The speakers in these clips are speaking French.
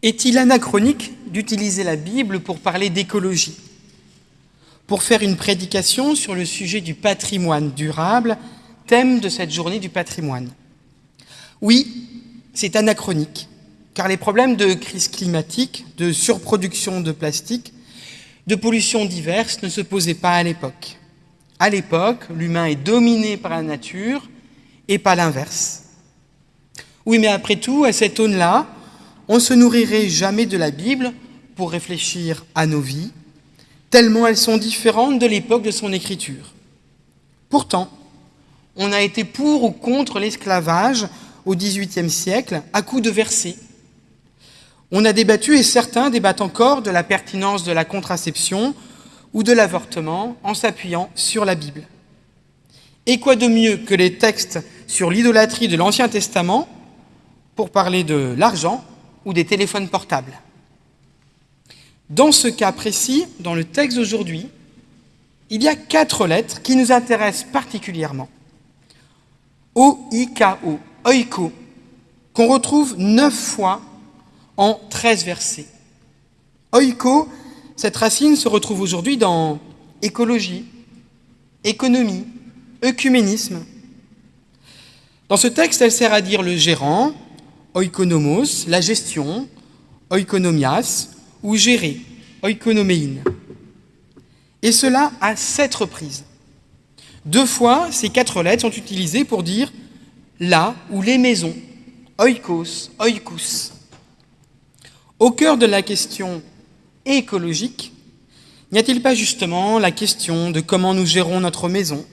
Est-il anachronique d'utiliser la Bible pour parler d'écologie? Pour faire une prédication sur le sujet du patrimoine durable, thème de cette journée du patrimoine Oui, c'est anachronique, car les problèmes de crise climatique, de surproduction de plastique, de pollution diverses ne se posaient pas à l'époque. À l'époque, l'humain est dominé par la nature et pas l'inverse. Oui, mais après tout, à cette aune-là, on ne se nourrirait jamais de la Bible pour réfléchir à nos vies, tellement elles sont différentes de l'époque de son écriture. Pourtant, on a été pour ou contre l'esclavage au XVIIIe siècle à coups de versets. On a débattu, et certains débattent encore, de la pertinence de la contraception ou de l'avortement en s'appuyant sur la Bible. Et quoi de mieux que les textes sur l'idolâtrie de l'Ancien Testament pour parler de l'argent ou des téléphones portables. Dans ce cas précis, dans le texte d'aujourd'hui, il y a quatre lettres qui nous intéressent particulièrement. O-I-K-O, oiko, qu'on retrouve neuf fois en treize versets. Oiko, cette racine se retrouve aujourd'hui dans écologie, économie, œcuménisme. Dans ce texte, elle sert à dire le gérant, oikonomos, la gestion, oikonomias, ou gérer, oikonoméine. Et cela à sept reprises. Deux fois, ces quatre lettres sont utilisées pour dire là ou les maisons, oikos, oikous. Au cœur de la question écologique, n'y a-t-il pas justement la question de comment nous gérons notre maison,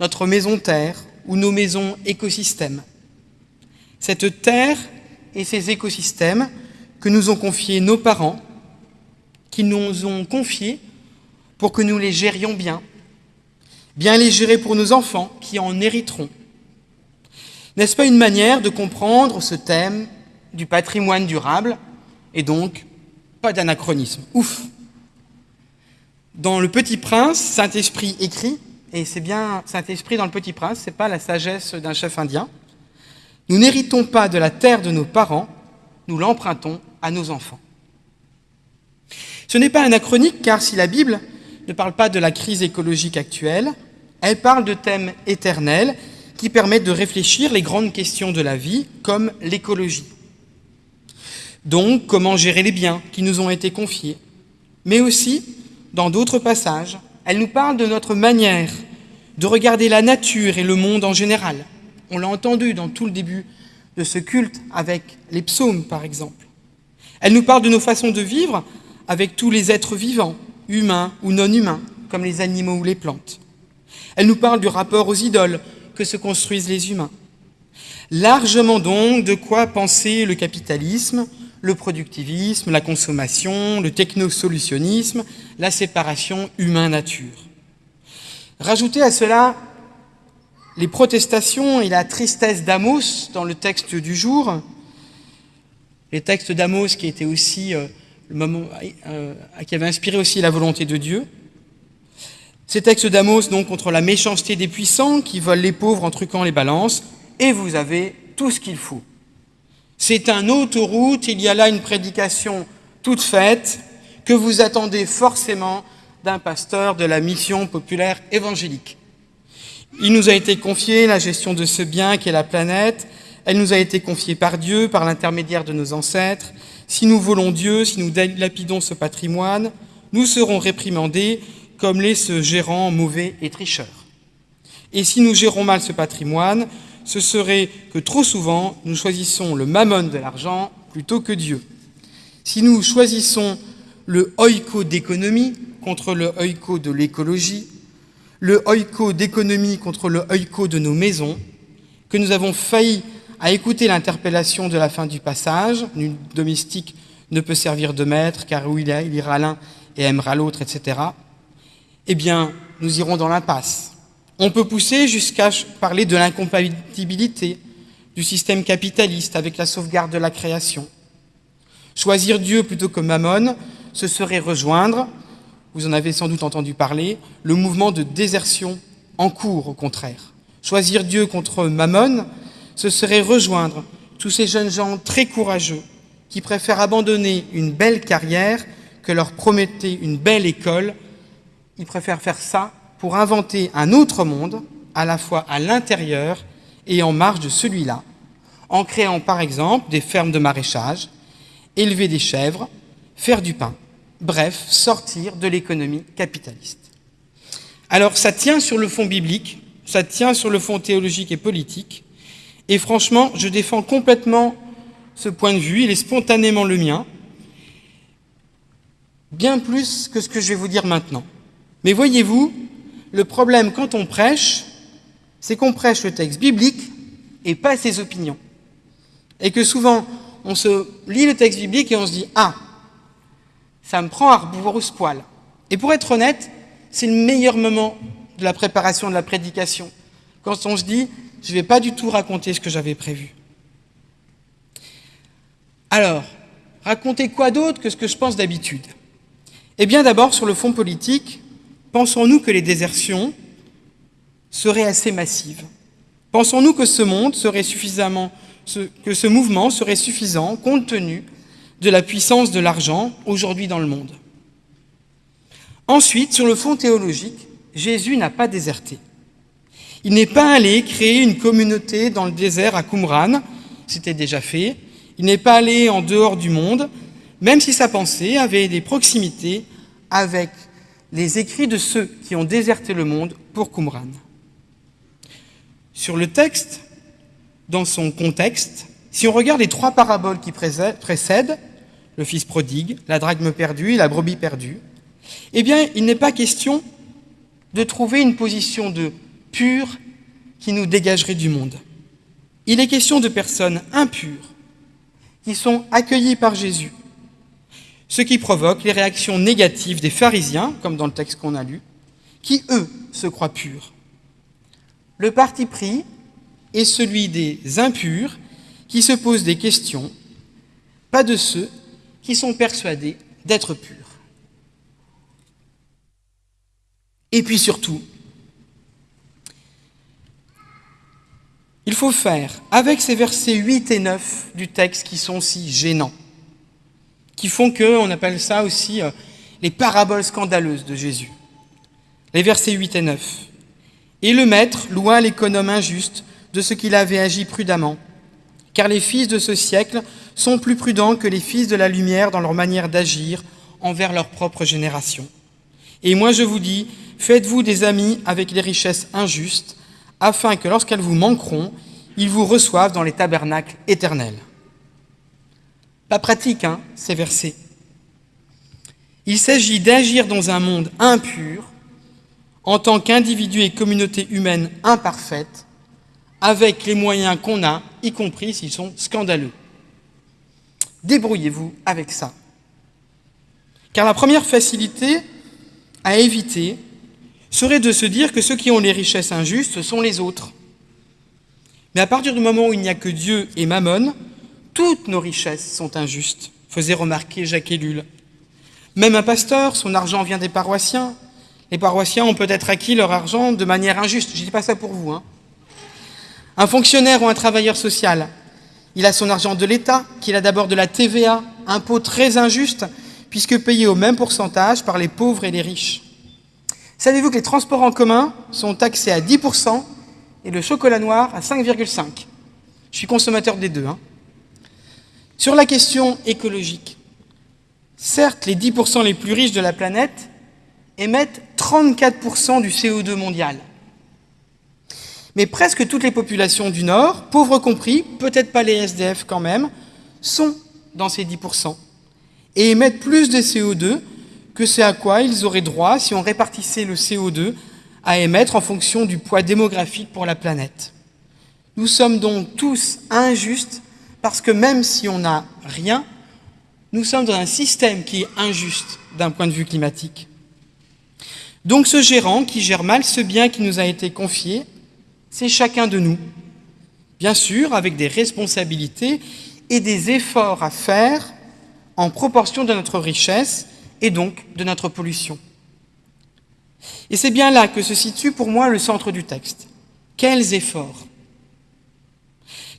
notre maison terre ou nos maisons écosystèmes? Cette terre et ces écosystèmes que nous ont confiés nos parents, qui nous ont confiés pour que nous les gérions bien, bien les gérer pour nos enfants qui en hériteront. N'est-ce pas une manière de comprendre ce thème du patrimoine durable et donc pas d'anachronisme? Ouf Dans Le Petit Prince, Saint-Esprit écrit, et c'est bien Saint-Esprit dans Le Petit Prince, c'est pas la sagesse d'un chef indien, nous n'héritons pas de la terre de nos parents, nous l'empruntons à nos enfants. Ce n'est pas anachronique car si la Bible ne parle pas de la crise écologique actuelle, elle parle de thèmes éternels qui permettent de réfléchir les grandes questions de la vie, comme l'écologie. Donc, comment gérer les biens qui nous ont été confiés. Mais aussi, dans d'autres passages, elle nous parle de notre manière de regarder la nature et le monde en général, on l'a entendu dans tout le début de ce culte avec les psaumes, par exemple. Elle nous parle de nos façons de vivre avec tous les êtres vivants, humains ou non humains, comme les animaux ou les plantes. Elle nous parle du rapport aux idoles que se construisent les humains. Largement donc de quoi penser le capitalisme, le productivisme, la consommation, le technosolutionnisme, la séparation humain-nature. Rajoutez à cela les protestations et la tristesse d'Amos dans le texte du jour, les textes d'Amos euh, moment, euh, qui avaient inspiré aussi la volonté de Dieu. Ces textes d'Amos donc contre la méchanceté des puissants qui volent les pauvres en truquant les balances, et vous avez tout ce qu'il faut. C'est un autoroute, il y a là une prédication toute faite que vous attendez forcément d'un pasteur de la mission populaire évangélique. Il nous a été confié la gestion de ce bien qu'est la planète. Elle nous a été confiée par Dieu, par l'intermédiaire de nos ancêtres. Si nous volons Dieu, si nous dilapidons ce patrimoine, nous serons réprimandés comme les ce gérants mauvais et tricheurs. Et si nous gérons mal ce patrimoine, ce serait que trop souvent, nous choisissons le mammon de l'argent plutôt que Dieu. Si nous choisissons le oiko d'économie contre le oiko de l'écologie, le oiko d'économie contre le oiko de nos maisons, que nous avons failli à écouter l'interpellation de la fin du passage, nul domestique ne peut servir de maître, car où il, il ira l'un et aimera l'autre, etc., eh bien, nous irons dans l'impasse. On peut pousser jusqu'à parler de l'incompatibilité du système capitaliste avec la sauvegarde de la création. Choisir Dieu plutôt que Mammon, ce serait rejoindre vous en avez sans doute entendu parler, le mouvement de désertion en cours au contraire. Choisir Dieu contre Mammon, ce serait rejoindre tous ces jeunes gens très courageux qui préfèrent abandonner une belle carrière que leur promettait une belle école. Ils préfèrent faire ça pour inventer un autre monde, à la fois à l'intérieur et en marge de celui-là, en créant par exemple des fermes de maraîchage, élever des chèvres, faire du pain, bref, sortir de l'économie capitaliste. Alors ça tient sur le fond biblique, ça tient sur le fond théologique et politique, et franchement, je défends complètement ce point de vue, il est spontanément le mien, bien plus que ce que je vais vous dire maintenant. Mais voyez-vous, le problème quand on prêche, c'est qu'on prêche le texte biblique et pas ses opinions. Et que souvent, on se lit le texte biblique et on se dit Ah, ça me prend à rebrousse-poil. Et pour être honnête, c'est le meilleur moment de la préparation de la prédication, quand on se dit Je ne vais pas du tout raconter ce que j'avais prévu. Alors, raconter quoi d'autre que ce que je pense d'habitude? Eh bien, d'abord, sur le fond politique, pensons-nous que les désertions seraient assez massives? Pensons-nous que ce monde serait suffisamment, que ce mouvement serait suffisant compte tenu de la puissance de l'argent aujourd'hui dans le monde Ensuite, sur le fond théologique, Jésus n'a pas déserté. Il n'est pas allé créer une communauté dans le désert à Qumran, c'était déjà fait. Il n'est pas allé en dehors du monde, même si sa pensée avait des proximités avec les écrits de ceux qui ont déserté le monde pour Qumran. Sur le texte, dans son contexte, si on regarde les trois paraboles qui précèdent, le fils prodigue, la drachme perdue la brebis perdue, eh bien, il n'est pas question de trouver une position de pur qui nous dégagerait du monde. Il est question de personnes impures qui sont accueillies par Jésus, ce qui provoque les réactions négatives des pharisiens, comme dans le texte qu'on a lu, qui, eux, se croient purs. Le parti pris est celui des impurs qui se posent des questions, pas de ceux qui sont persuadés d'être purs. Et puis surtout, il faut faire avec ces versets 8 et 9 du texte qui sont si gênants, qui font que, on appelle ça aussi euh, les paraboles scandaleuses de Jésus. Les versets 8 et 9. Et le maître loua l'économe injuste de ce qu'il avait agi prudemment, car les fils de ce siècle sont plus prudents que les fils de la lumière dans leur manière d'agir envers leur propre génération. Et moi je vous dis, faites-vous des amis avec les richesses injustes, afin que lorsqu'elles vous manqueront, ils vous reçoivent dans les tabernacles éternels. Pas pratique, hein, ces versets. Il s'agit d'agir dans un monde impur, en tant qu'individu et communauté humaine imparfaite, avec les moyens qu'on a, y compris s'ils sont scandaleux. Débrouillez-vous avec ça. Car la première facilité à éviter serait de se dire que ceux qui ont les richesses injustes sont les autres. Mais à partir du moment où il n'y a que Dieu et Mammon, toutes nos richesses sont injustes, faisait remarquer Jacques Ellul. Même un pasteur, son argent vient des paroissiens, les paroissiens ont peut-être acquis leur argent de manière injuste. Je ne dis pas ça pour vous. Hein. Un fonctionnaire ou un travailleur social, il a son argent de l'État, qu'il a d'abord de la TVA, impôt très injuste, puisque payé au même pourcentage par les pauvres et les riches. Savez-vous que les transports en commun sont taxés à 10% et le chocolat noir à 5,5% Je suis consommateur des deux. Hein. Sur la question écologique, certes, les 10% les plus riches de la planète émettent 34% du CO2 mondial. Mais presque toutes les populations du Nord, pauvres compris, peut-être pas les SDF quand même, sont dans ces 10% et émettent plus de CO2 que ce à quoi ils auraient droit si on répartissait le CO2 à émettre en fonction du poids démographique pour la planète. Nous sommes donc tous injustes parce que même si on n'a rien, nous sommes dans un système qui est injuste d'un point de vue climatique. Donc ce gérant qui gère mal ce bien qui nous a été confié, c'est chacun de nous. Bien sûr, avec des responsabilités et des efforts à faire en proportion de notre richesse et donc de notre pollution. Et c'est bien là que se situe pour moi le centre du texte. Quels efforts?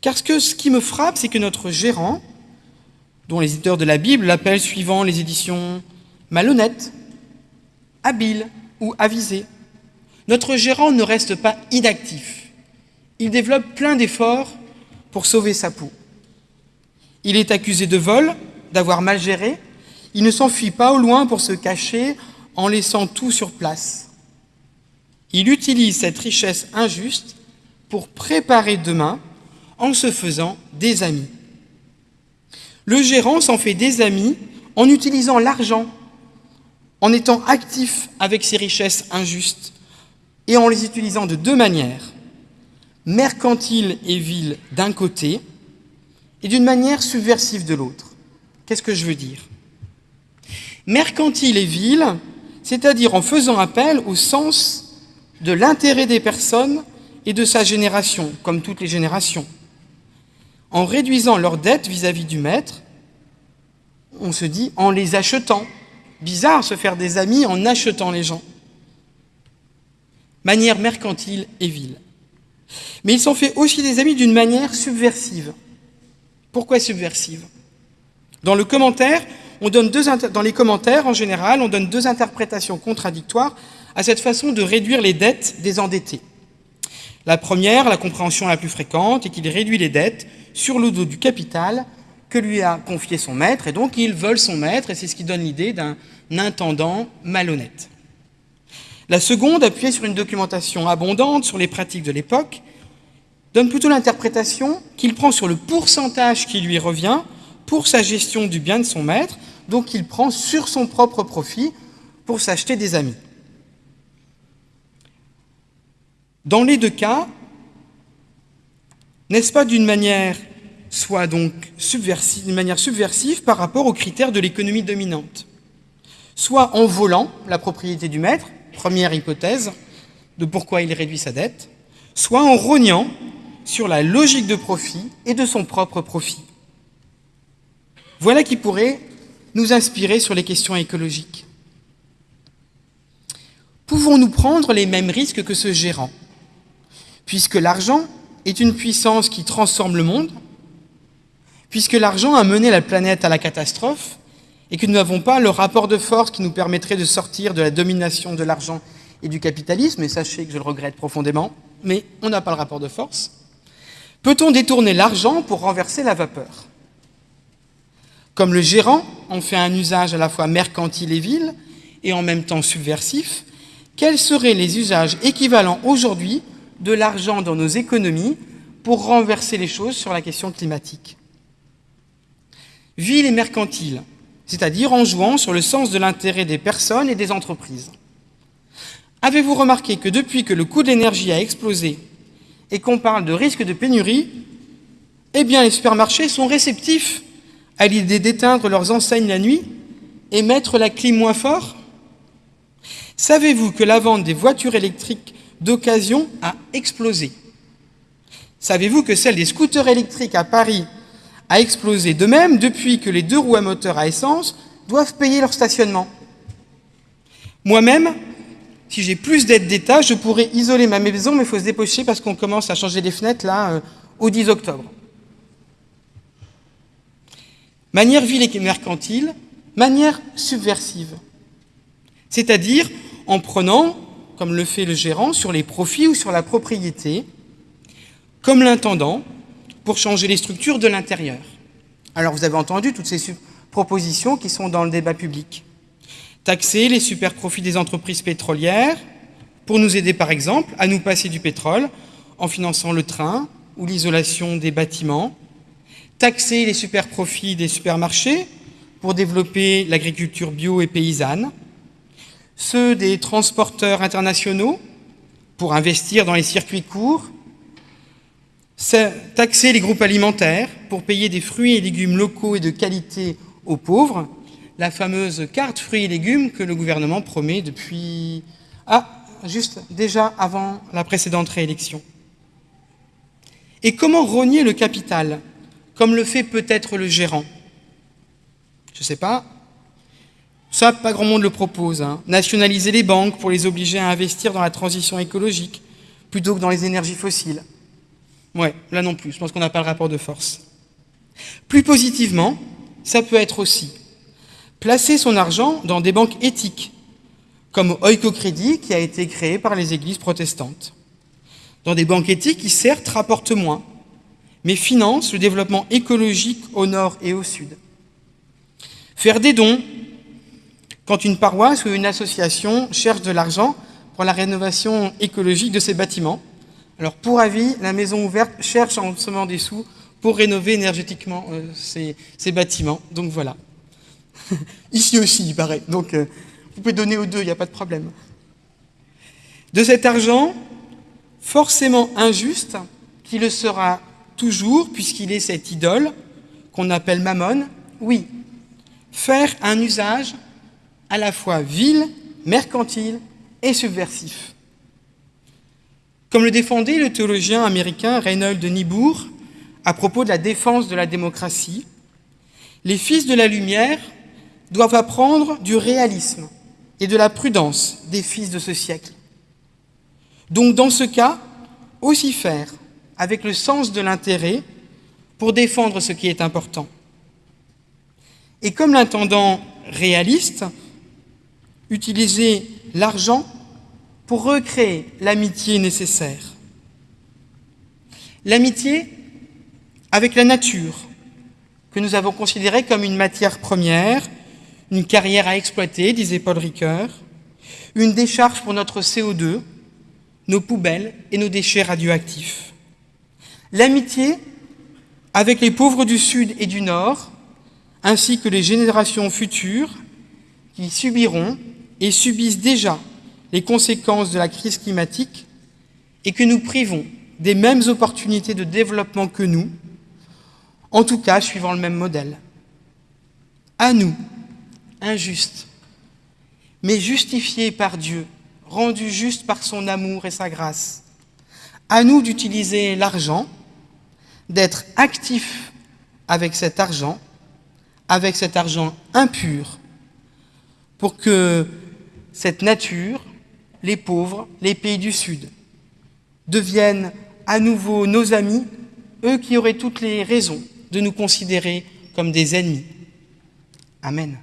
Car ce, qui me frappe, c'est que notre gérant dont les éditeurs de la Bible l'appellent suivant les éditions malhonnête, habile ou avisé. Notre gérant ne reste pas inactif. Il développe plein d'efforts pour sauver sa peau. Il est accusé de vol, d'avoir mal géré. Il ne s'enfuit pas au loin pour se cacher en laissant tout sur place. Il utilise cette richesse injuste pour préparer demain en se faisant des amis. Le gérant s'en fait des amis en utilisant l'argent, en étant actif avec ses richesses injustes et en les utilisant de deux manières, mercantile et vil d'un côté et d'une manière subversive de l'autre. Qu'est-ce que je veux dire? Mercantile et vil, c'est-à-dire en faisant appel au sens de l'intérêt des personnes et de sa génération, comme toutes les générations en réduisant leurs dettes vis-à-vis du maître, on se dit en les achetant. Bizarre se faire des amis en achetant les gens. Manière mercantile et vile. Mais ils s'en fait aussi des amis d'une manière subversive. Pourquoi subversive? Dans le commentaire, dans les commentaires, en général, on donne deux interprétations contradictoires à cette façon de réduire les dettes des endettés. La première, la compréhension la plus fréquente, est qu'il réduit les dettes sur le dos du capital que lui a confié son maître, et donc il vole son maître, et c'est ce qui donne l'idée d'un intendant malhonnête. La seconde, appuyée sur une documentation abondante sur les pratiques de l'époque, donne plutôt l'interprétation qu'il prend sur le pourcentage qui lui revient pour sa gestion du bien de son maître, donc il prend sur son propre profit pour s'acheter des amis. Dans les deux cas, n'est-ce pas d'une manière soit donc d'une manière subversive par rapport aux critères de l'économie dominante? Soit en volant la propriété du maître, première hypothèse de pourquoi il réduit sa dette, soit en rognant sur la logique de profit et de son propre profit. Voilà qui pourrait nous inspirer sur les questions écologiques. Pouvons-nous prendre les mêmes risques que ce gérant? Puisque l'argent est une puissance qui transforme le monde, puisque l'argent a mené la planète à la catastrophe et que nous n'avons pas le rapport de force qui nous permettrait de sortir de la domination de l'argent et du capitalisme, et sachez que je le regrette profondément, mais on n'a pas le rapport de force, peut-on détourner l'argent pour renverser la vapeur? Comme le gérant en fait un usage à la fois mercantile et vil, et en même temps subversif, quels seraient les usages équivalents aujourd'hui de l'argent dans nos économies pour renverser les choses sur la question climatique? Ville et mercantile, c'est-à-dire en jouant sur le sens de l'intérêt des personnes et des entreprises. Avez-vous remarqué que depuis que le coût de l'énergie a explosé et qu'on parle de risque de pénurie, eh bien les supermarchés sont réceptifs à l'idée d'éteindre leurs enseignes la nuit et mettre la clim moins fort Savez-vous que la vente des voitures électriques d'occasion a explosé? Savez-vous que celle des scooters électriques à Paris a explosé de même depuis que les deux roues à moteur à essence doivent payer leur stationnement? Moi-même, si j'ai plus d'aides d'État, je pourrais isoler ma maison, mais il faut se dépêcher parce qu'on commence à changer les fenêtres là euh, au 10 octobre. Manière ville et mercantile, manière subversive. C'est-à-dire en prenant comme le fait le gérant, sur les profits ou sur la propriété, comme l'intendant, pour changer les structures de l'intérieur. Alors vous avez entendu toutes ces propositions qui sont dans le débat public. Taxer les super profits des entreprises pétrolières, pour nous aider par exemple à nous passer du pétrole en finançant le train ou l'isolation des bâtiments. Taxer les super profits des supermarchés pour développer l'agriculture bio et paysanne ceux des transporteurs internationaux pour investir dans les circuits courts, taxer les groupes alimentaires pour payer des fruits et légumes locaux et de qualité aux pauvres, la fameuse carte fruits et légumes que le gouvernement promet depuis... Ah, juste déjà avant la précédente réélection. Et comment rogner le capital, comme le fait peut-être le gérant? Je ne sais pas, ça, pas grand monde le propose. Hein. Nationaliser les banques pour les obliger à investir dans la transition écologique plutôt que dans les énergies fossiles. Ouais, là non plus, je pense qu'on n'a pas le rapport de force. Plus positivement, ça peut être aussi placer son argent dans des banques éthiques, comme Oikocrédit qui a été créé par les églises protestantes. Dans des banques éthiques qui certes rapportent moins, mais financent le développement écologique au nord et au sud. Faire des dons quand une paroisse ou une association cherche de l'argent pour la rénovation écologique de ses bâtiments. Alors pour avis, la Maison Ouverte cherche en ce moment des sous pour rénover énergétiquement euh, ces, bâtiments. Donc voilà. Ici aussi, il paraît. Donc euh, vous pouvez donner aux deux, il n'y a pas de problème. De cet argent, forcément injuste, qui le sera toujours, puisqu'il est cette idole qu'on appelle Mammon, oui, faire un usage à la fois vil, mercantile et subversif. Comme le défendait le théologien américain Reynold de Nibourg à propos de la défense de la démocratie, les fils de la lumière doivent apprendre du réalisme et de la prudence des fils de ce siècle. Donc dans ce cas, aussi faire avec le sens de l'intérêt pour défendre ce qui est important. Et comme l'intendant réaliste, utiliser l'argent pour recréer l'amitié nécessaire. L'amitié avec la nature, que nous avons considérée comme une matière première, une carrière à exploiter, disait Paul Ricoeur, une décharge pour notre CO2, nos poubelles et nos déchets radioactifs. L'amitié avec les pauvres du Sud et du Nord, ainsi que les générations futures qui subiront et subissent déjà les conséquences de la crise climatique et que nous privons des mêmes opportunités de développement que nous, en tout cas suivant le même modèle. À nous, injustes, mais justifiés par Dieu, rendus justes par son amour et sa grâce. À nous d'utiliser l'argent, d'être actifs avec cet argent, avec cet argent impur, pour que cette nature, les pauvres, les pays du Sud, deviennent à nouveau nos amis, eux qui auraient toutes les raisons de nous considérer comme des ennemis. Amen.